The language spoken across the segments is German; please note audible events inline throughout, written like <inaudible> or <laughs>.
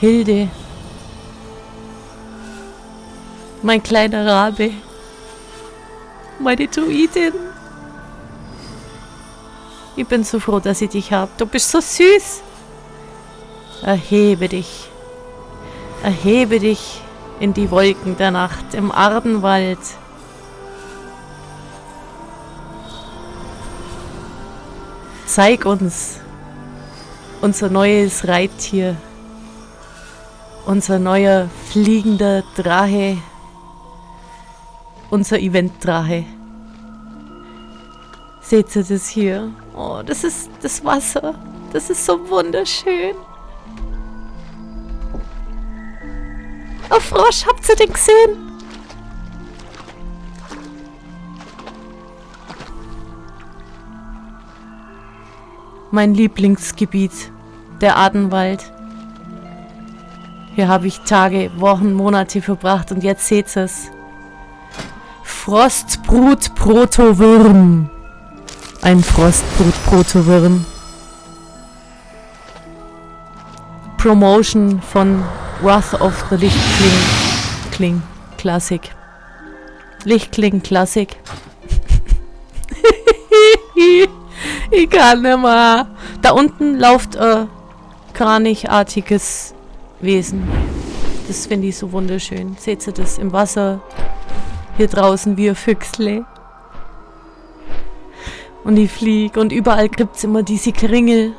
Hilde. Mein kleiner Rabe. Meine Druidin. Ich bin so froh, dass ich dich habe. Du bist so süß. Erhebe dich. Erhebe dich in die Wolken der Nacht im Ardenwald. Zeig uns unser neues Reittier. Unser neuer fliegender Drache. Unser Event-Drache. Seht ihr das hier? Oh, das ist das Wasser. Das ist so wunderschön. Oh, Frosch, habt ihr den gesehen? Mein Lieblingsgebiet, der Adenwald. Hier habe ich Tage, Wochen, Monate verbracht und jetzt seht es. Frostbrut Protowürm. Ein Frostbrut Protowürm. Promotion von Wrath of the Lichtkling. Kling. Classic. Lichtkling Classic. ich <laughs> kann nicht mehr. Da unten läuft ein kranichartiges Wesen. Das finde ich so wunderschön. Seht ihr das im Wasser? Hier draußen wie ein Füchsle. Und ich fliege und überall gibt es immer diese Kringel.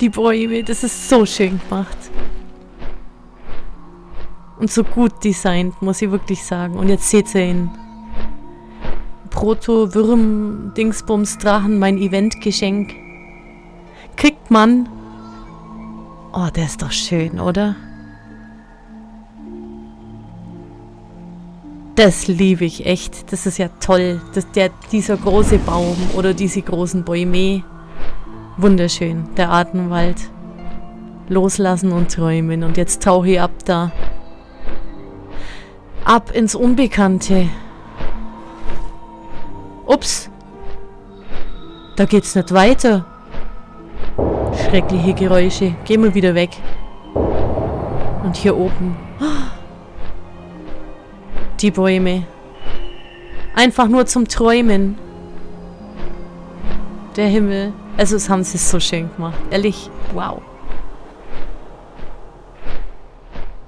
Die Bäume, das ist so schön gemacht. Und so gut designt, muss ich wirklich sagen. Und jetzt seht ihr ihn. Proto, Würm, Dingsbums, Drachen, mein Eventgeschenk. Kriegt man. Oh, der ist doch schön, oder? Das liebe ich echt. Das ist ja toll. Das, der, dieser große Baum oder diese großen Bäume. Wunderschön, der Atemwald. Loslassen und träumen. Und jetzt tauche ich ab da. Ab ins Unbekannte. Ups. Da geht's nicht weiter. Schreckliche Geräusche. Gehen wir wieder weg. Und hier oben. Die Bäume. Einfach nur zum Träumen. Der Himmel. Also es haben sie so schön gemacht. Ehrlich, wow.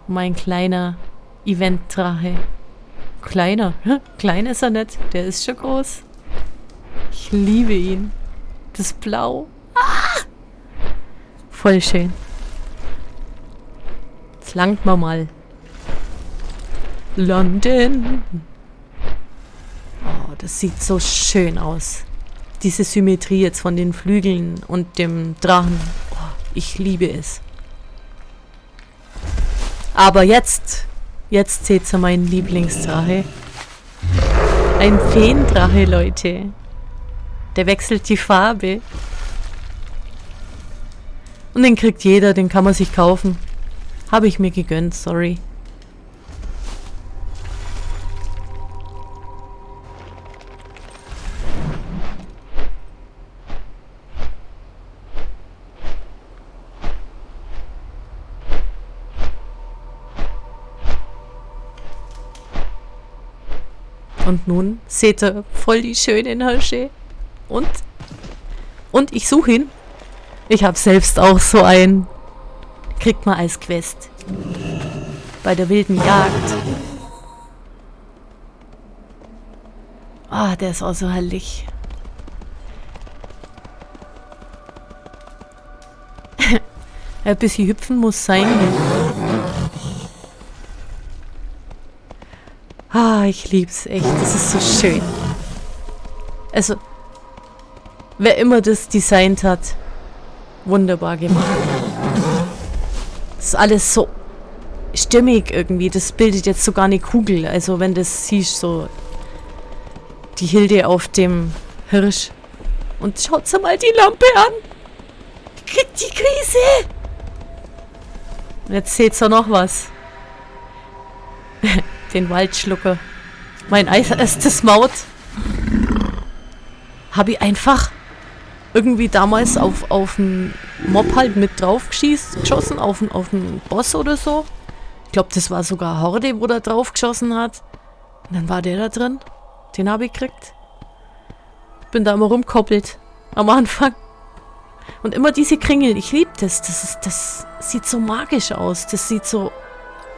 Mein kleiner Event-Drache. Kleiner? Klein ist er nicht. Der ist schon groß. Ich liebe ihn. Das Blau. Voll schön. Jetzt langt man mal. London. Oh, das sieht so schön aus diese Symmetrie jetzt von den Flügeln und dem Drachen. Oh, ich liebe es. Aber jetzt, jetzt seht ihr meinen Lieblingsdrache. Ein Feendrache, Leute. Der wechselt die Farbe. Und den kriegt jeder, den kann man sich kaufen. Habe ich mir gegönnt, sorry. Und nun seht ihr voll die schönen Hirsche. Und? Und ich suche ihn. Ich habe selbst auch so einen. Kriegt man als Quest. Bei der wilden Jagd. Ah, oh, der ist auch so herrlich. <laughs> Ein bisschen hüpfen muss sein. Ah, ich lieb's echt. Das ist so schön. Also, wer immer das designt hat, wunderbar gemacht. Das ist alles so stimmig irgendwie. Das bildet jetzt sogar eine Kugel. Also wenn das siehst, so die Hilde auf dem Hirsch. Und schaut mal die Lampe an. Die kriegt die Krise. Und jetzt seht ihr noch was. <laughs> Den Waldschlucker. Mein erstes Maut. Habe ich einfach irgendwie damals auf, auf dem Mob halt mit drauf geschossen auf, auf einen Boss oder so. Ich glaube, das war sogar Horde, wo der drauf geschossen hat. Und dann war der da drin. Den habe ich gekriegt. Bin da immer rumkoppelt. Am Anfang. Und immer diese Kringel. Ich liebe das. Das, ist, das sieht so magisch aus. Das sieht so...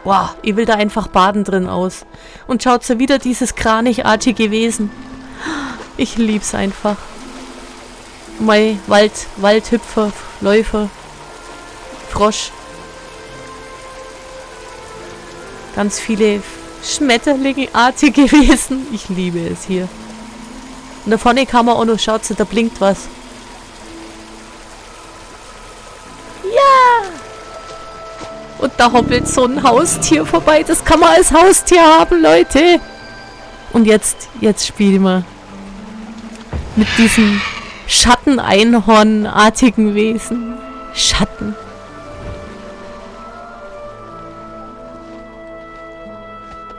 Wow, ich will da einfach baden drin aus. Und schaut so wieder dieses kranichartige Wesen. Ich lieb's einfach. Mein Wald, Waldhüpfer, Läufer, Frosch. Ganz viele Schmetterlingartige <laughs> Wesen. Ich liebe es hier. Und da vorne kann man auch noch, schaut da blinkt was. Ja! Und da hoppelt so ein Haustier vorbei. Das kann man als Haustier haben, Leute. Und jetzt, jetzt spielen wir mit diesem Schatteneinhornartigen Wesen. Schatten.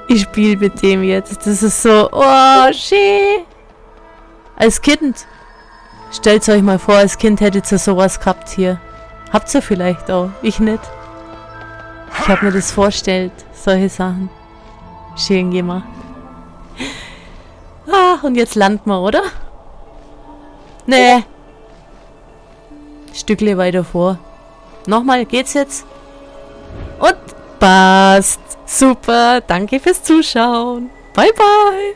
Ich spiele mit dem jetzt. Das ist so, oh, schön. Als Kind. Stellt euch mal vor, als Kind hättet ihr sowas gehabt hier. Habt ihr vielleicht auch. Ich nicht. Ich habe mir das vorgestellt. Solche Sachen. Schön gemacht. Ah, und jetzt landen wir, oder? Nee. Stückle weiter vor. Nochmal, geht's jetzt? Und passt. Super, danke fürs Zuschauen. Bye, bye.